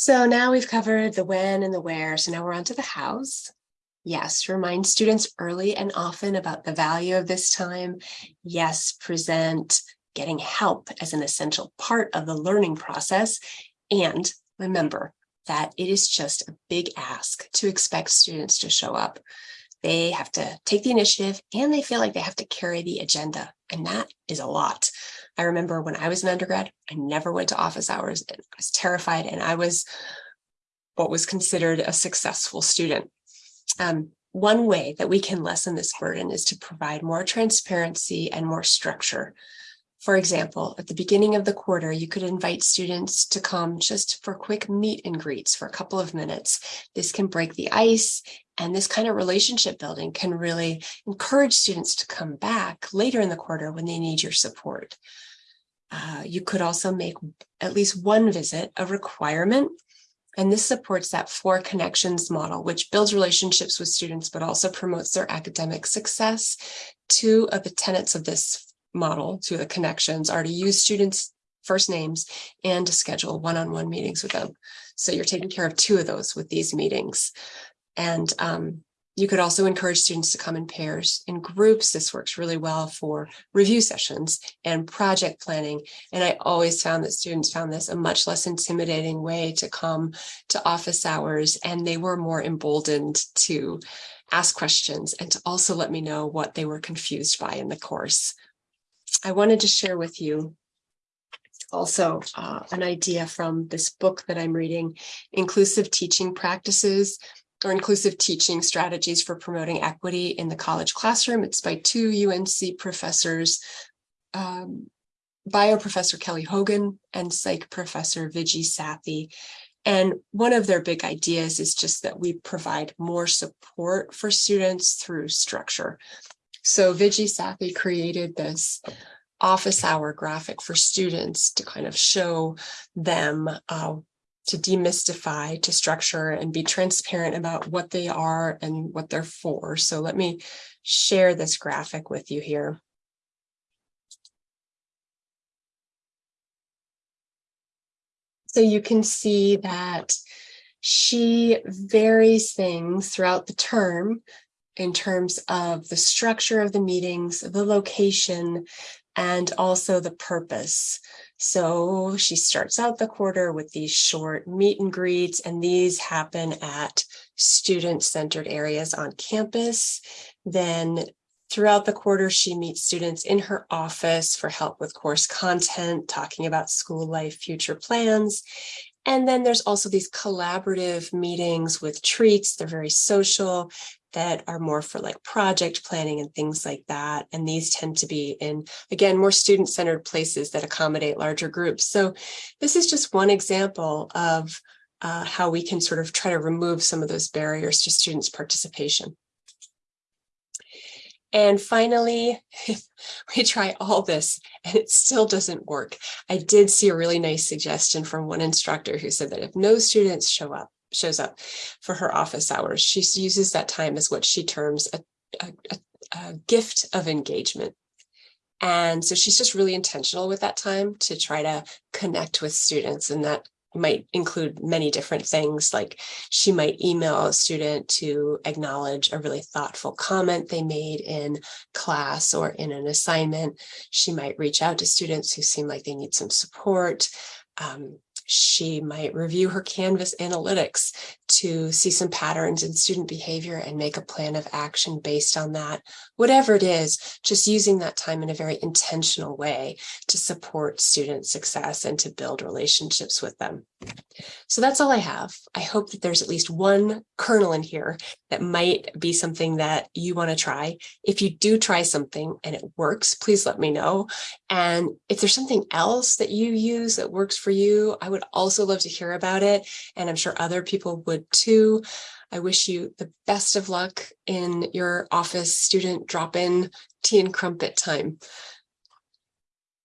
So now we've covered the when and the where, so now we're on to the hows. Yes, remind students early and often about the value of this time. Yes, present getting help as an essential part of the learning process. And remember that it is just a big ask to expect students to show up. They have to take the initiative and they feel like they have to carry the agenda. And that is a lot. I remember when I was an undergrad, I never went to office hours I was terrified and I was what was considered a successful student. Um, one way that we can lessen this burden is to provide more transparency and more structure. For example, at the beginning of the quarter, you could invite students to come just for quick meet and greets for a couple of minutes. This can break the ice and this kind of relationship building can really encourage students to come back later in the quarter when they need your support. Uh, you could also make at least one visit a requirement and this supports that four connections model, which builds relationships with students, but also promotes their academic success. Two of the tenets of this model, two of the connections, are to use students' first names and to schedule one-on-one -on -one meetings with them. So you're taking care of two of those with these meetings. And um, you could also encourage students to come in pairs in groups. This works really well for review sessions and project planning. And I always found that students found this a much less intimidating way to come to office hours and they were more emboldened to ask questions and to also let me know what they were confused by in the course. I wanted to share with you also uh, an idea from this book that I'm reading, Inclusive Teaching Practices or inclusive teaching strategies for promoting equity in the college classroom. It's by two UNC professors, um, bio professor Kelly Hogan and psych professor Viji Sathy. And one of their big ideas is just that we provide more support for students through structure. So Viji Sathy created this office hour graphic for students to kind of show them uh, to demystify, to structure and be transparent about what they are and what they're for. So let me share this graphic with you here. So you can see that she varies things throughout the term in terms of the structure of the meetings, the location, and also the purpose. So she starts out the quarter with these short meet and greets, and these happen at student-centered areas on campus. Then throughout the quarter, she meets students in her office for help with course content, talking about school life, future plans. And then there's also these collaborative meetings with treats. They're very social that are more for like project planning and things like that. And these tend to be in, again, more student-centered places that accommodate larger groups. So this is just one example of uh, how we can sort of try to remove some of those barriers to students' participation. And finally, we try all this and it still doesn't work. I did see a really nice suggestion from one instructor who said that if no students show up, shows up for her office hours. She uses that time as what she terms a, a, a, gift of engagement. And so she's just really intentional with that time to try to connect with students and that might include many different things like she might email a student to acknowledge a really thoughtful comment they made in class or in an assignment. She might reach out to students who seem like they need some support. Um, she might review her Canvas analytics to see some patterns in student behavior and make a plan of action based on that. Whatever it is, just using that time in a very intentional way to support student success and to build relationships with them. So that's all I have. I hope that there's at least one kernel in here that might be something that you want to try. If you do try something and it works, please let me know. And if there's something else that you use that works for you, I would also love to hear about it. And I'm sure other people would too. I wish you the best of luck in your office student drop-in tea and crumpet time.